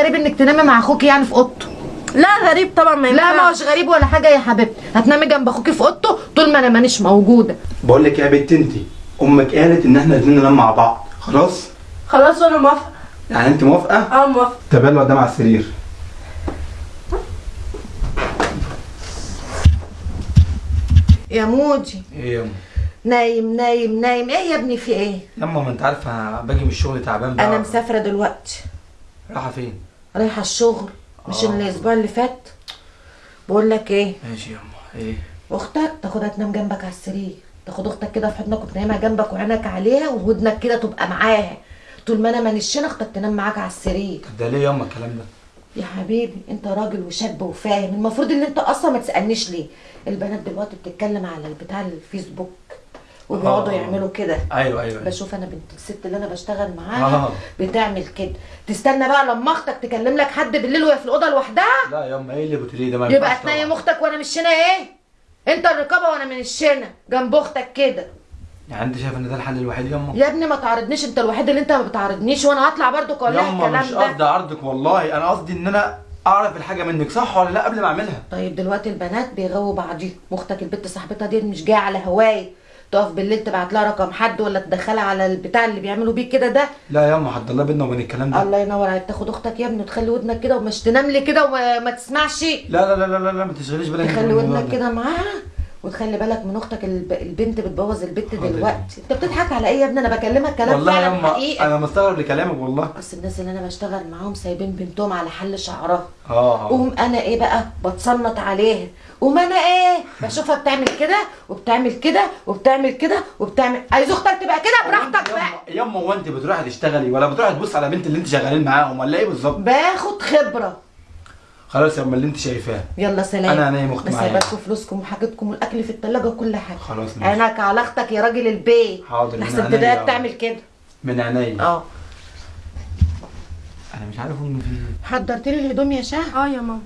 الغريب انك تنامي مع اخوكي يعني في اوضته. لا غريب طبعا ما لا ما. هوش غريب ولا حاجة يا حبيبتي. هتنامي جنب اخوكي في اوضته طول ما أنا مانيش موجودة. بقول لك يا بنت انت أمك قالت ان إحنا الاثنين ننام مع بعض. خلاص؟ خلاص وأنا موافقة. يعني انت موافقة؟ آه موافقة. طب يلا قدام على السرير. يا موجي إيه يا نايم نايم نايم. إيه يا ابني في إيه؟ يما ما انت عارفة باجي من الشغل تعبان بقى. أنا مسافرة دلوقتي. رايحة فين؟ رايحة الشغل مش آه. الأسبوع اللي فات؟ بقول لك إيه؟ ماشي يما إيه؟ أختك تاخدها تنام جنبك على السرير تاخد أختك كده في حضنك وتنامها جنبك وعينك عليها وودنك كده تبقى معاها. طول ما أنا مانيش هنا أختك تنام معاك على السرير. طب ده ليه يما الكلام ده؟ يا حبيبي أنت راجل وشاب وفاهم المفروض إن أنت أصلا ما تسألنيش ليه؟ البنات دلوقتي بتتكلم على البتاع الفيسبوك. وبيقعدوا آه. يعملوا كده. أيوه أيوه. بشوف أنا بنت الست اللي أنا بشتغل معاها آه. بتعمل كده. تستنى بقى لما أختك تكلم لك حد بالليل وهي في الأوضة لوحدها؟ لا يما إيه اللي بتقوليه ده؟ ما يبقى تنيم. أختك وأنا مش هنا إيه؟ أنت الرقابة وأنا من الشنا جنب أختك كده. يعني أنت شايف إن ده الحل الوحيد يما يا ابني ما تعرضنيش أنت الوحيد اللي أنت ما بتعرضنيش وأنا هطلع برضو أقول لها يما مش الكلام قصدي ده عرضك والله. أنا قصدي إن أنا أعرف الحاجة منك صح ولا لأ؟ قبل ما أعملها. طيب دلوقتي البنات بيغووا بعضيهم واختك البت صاحبتها دي مش جاية على هواي. تقف بالليل تبعت لها رقم حد ولا تدخلها على البتاع اللي بيعملوا بيه كده ده؟ لا يما حد الله بينا وبين الكلام ده. الله ينور عليك. تاخد أختك يا ابني وتخلي ودنك كده ومش تنام لي كده وما ما تسمعش. لا لا لا لا لا, ما تشغليش بالك تخلي ودنك ده. كده معاها. وتخلي بالك من أختك الب... البنت بتبوظ البت. دلوقتي. أنت بتضحك على إيه يا ابني؟ أنا بكلمك كلام والله فعلا يما حقيقه أنا مستغرب لكلامك والله. أصل الناس اللي أنا بشتغل معاهم سايبين بنتهم على حل شعرها. آه. قوم أنا إيه بقى؟ بتصنط عليها. قوم أنا إيه؟ بشوفها بتعمل كده وبتعمل كده وبتعمل كده وبتعمل. عايز أختك تبقى كده؟ براحتك بقى. يما هو انت بتروحي تشتغلي ولا بتروحي تبص على بنت اللي أنت شغالين معاهم ولا إيه بالظبط؟ باخد خبرة. خلاص يما اللي أنت شايفاه. يلا سلام. أنا هنام أختي بس معايا. هيبقى فلوسكم وحاجتكم والأكل في التلاجة وكل حاجة. خلاص ماشي. عينك على أختك يا راجل البيت. حاضر، من لحسن عينيا. تلاقيها أهو. بتعمل كده. من عينيا. آه. أنا مش عارف امي في إيه. حضرت لي الهدوم يا شاه؟ آه يا ماما.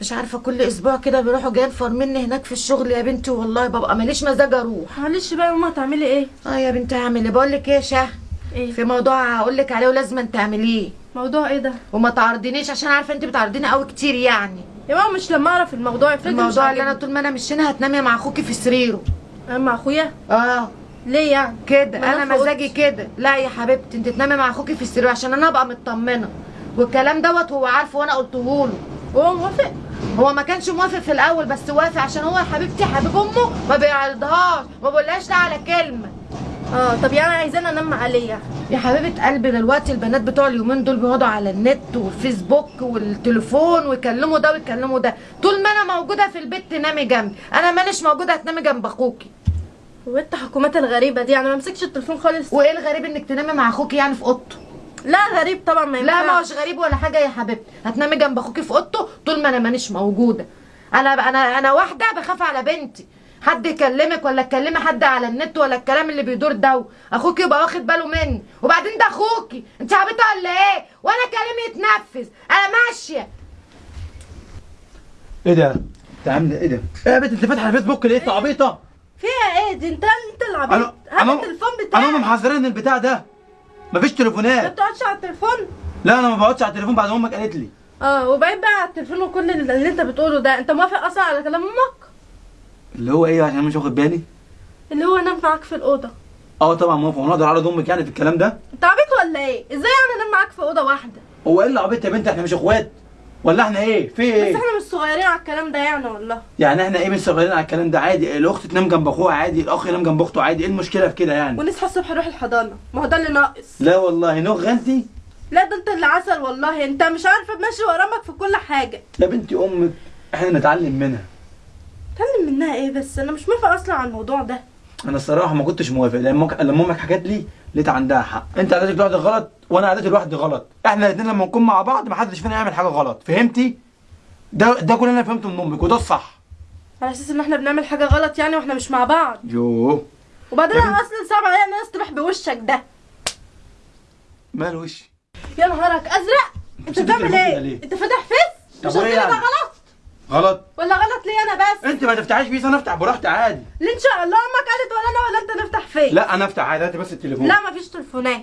مش عارفة كل أسبوع كده بيروحوا جايين فرمني هناك في الشغل. يا بنتي والله ببقى ماليش مزاج أروح. معلش بقى يا ماما هتعملي إيه؟ آه يا بنتي هعمل إيه؟ بقول لك إيه يا شاه؟ إيه؟ في موضوع هقول لك عليه ولازم تعمليه. موضوع إيه ده؟ وما تعرضينيش عشان عارفة انت بتعرضيني قوي كتير يعني. يا ماما مش لما اعرف الموضوع افرضي مش الموضوع اللي أنا. طول ما أنا مش هنا هتنامي مع اخوكي في سريره. أنا مع اخويا؟ آه. ليه يعني؟ كده أنا في مزاجي. كده. لا يا حبيبتي انت تنامي مع اخوكي في السرير عشان أنا ابقى مطمنة. والكلام دوت هو عارفه وأنا قلته له هو موافق؟ هو ما كانش موافق في الأول بس وافق عشان هو يا حبيبتي حبيب امه ما بيعرضهاش ما بقولهاش لا على كلمة. آه طب يعني عايزانا انام عليا يا حبيبة قلبي دلوقتي البنات بتوع اليومين دول بيقعدوا على النت والفيسبوك والتليفون ويكلموا ده ويكلموا ده. طول ما أنا موجودة في البيت تنامي جنبي. أنا مانيش موجودة هتنامي جنب أخوكي. وانت حكومات الغريبة دي أنا ما مسكش التليفون خالص. وإيه الغريب إنك تنامي مع أخوكي يعني في أوضته؟ لا غريب طبعا ما لا ما هوش غريب ولا حاجة يا حبيبتي. هتنامي جنب أخوكي في أوضته طول ما أنا مانيش موجودة. أنا أنا أنا واحدة بخاف على بنتي. حد يكلمك ولا تكلمي حد على النت ولا الكلام اللي بيدور ده اخوكي يبقى واخد باله مني. وبعدين ده أخوكي. انت عبيطة ولا إيه؟ وأنا كلامي يتنفذ. أنا ماشية. إيه ده؟ أنت عامله إيه ده؟ إيه يا بنت؟ أنت فاتحه الفيسبوك ليه؟ أنت عبيطة. فيها إيه دي؟ أنت انت اللي عبيط أنا هات أنا التليفون أنا بتاعك هم محذرين البتاع ده. مفيش ما تليفونات. بتقعدش على التليفون؟ لا أنا ما بقعدش على التليفون بعد ما أمك قالت لي. آه وبعيد بقى على التليفون وكل اللي اللي أنت بتقوله ده. أنت موافق أصلا على كلام أمك؟ اللي هو إيه عشان مش واخد بالي؟ اللي هو أنام معاك في الأوضة. آه طبعا موافق وأنا أقدر اعرض أمك يعني في الكلام ده؟ أنت عبيط ولا إيه؟ إزاي يعني أنام معاك في أوضة واحدة؟ هو إيه اللي عبيط يا بنت؟ إحنا مش إخوات. ولا إحنا إيه؟ في بس إيه إحنا مش صغيرين على الكلام ده يعني والله. يعني إحنا إيه مش صغيرين على الكلام ده؟ عادي الأخت تنام جنب أخوها عادي الأخ ينام جنب أخته عادي إيه المشكلة في كده يعني؟ ونصحى الصبح نروح الحضانة. ما هو ده اللي ناقص. لا والله نغ انت لا ده أنت اللي عسل والله. أنت مش عارفة ماشي ورا أمك في كل حاجة. يا بنتي أمك إحنا نتعلم منها. منها إيه بس؟ أنا مش موافقة أصلا على الموضوع ده. أنا الصراحه ما كنتش موافق لما أمك- لما أمك حكت لي لقيت عندها حق. انت عادتك لوحدك غلط وأنا عادتي لوحدي غلط. إحنا الاثنين لما نكون مع بعض ما حدش فينا يعمل حاجة غلط. فهمتي؟ ده ده كل اللي أنا فهمته من أمك وده الصح. على أساس إن إحنا بنعمل حاجة غلط يعني وإحنا مش مع بعض. يوه. وبعدين أنا أصلا صعب عليا إن أنا أصطبح بوشك ده. مال وشي؟ يا نهارك أزرق! أنت بتعمل إيه؟ أنت فاتح فيس؟ مش؟ غلط؟ غلط. ولا غلط ليه أنا بس؟ أنت ما تفتحيش فيس أنا أفتح براحتي عادي. ليه إن شاء الله أمك قالت ولا أنا ولا أنت نفتح فيس لا أنا أفتح عادي بس التليفون. لا مفيش تليفونات.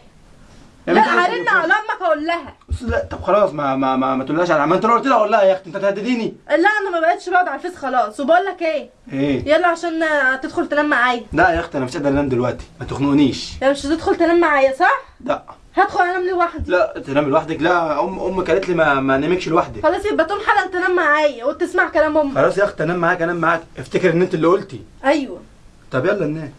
يلا هرن. على أمك أقول لها. بس لا طب خلاص ما ما ما, ما تقولهاش على ما أنت لو قلت لها أقول لها يا أختي أنت تهدديني لا أنا ما بقتش بقعد على الفيس خلاص. وبقول لك إيه؟ إيه؟ يلا عشان تدخل تنام معايا. لا يا أختي أنا مش قادر أنام دلوقتي. ما تخنقنيش. يا مش هتدخل تنام معايا صح؟ لا. هدخل انام لوحدي. لا تنام لوحدك. لا ام أمك قالت لي ما ما نامكش لوحدك. خلاص يبقى تقوم حالا تنام معايا وتسمع كلام أمك. خلاص يا أختي انام معاك انام معاك. افتكر إن أنت اللي قلتي. أيوه. طب يلا ننام.